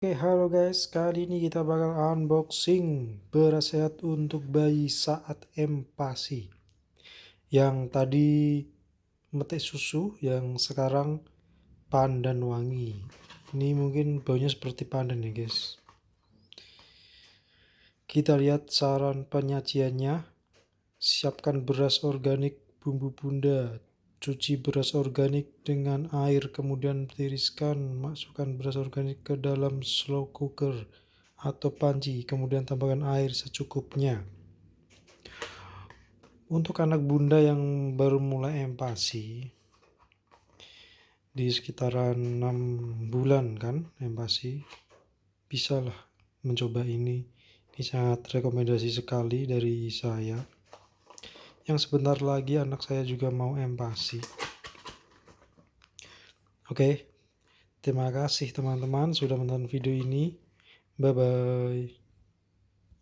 Oke halo guys. Kali ini kita bakal unboxing beras sehat untuk bayi saat empasi. Yang tadi metik susu yang sekarang pandan wangi. Ini mungkin baunya seperti pandan ya guys. Kita lihat saran penyajiannya. Siapkan beras organik bumbu bunda cuci beras organik dengan air kemudian tiriskan masukkan beras organik ke dalam slow cooker atau panci kemudian tambahkan air secukupnya. Untuk anak bunda yang baru mulai empasi di sekitaran 6 bulan kan empasi bisalah mencoba ini. Ini sangat rekomendasi sekali dari saya yang sebentar lagi anak saya juga mau empasi. Oke, terima kasih teman-teman sudah menonton video ini. Bye-bye.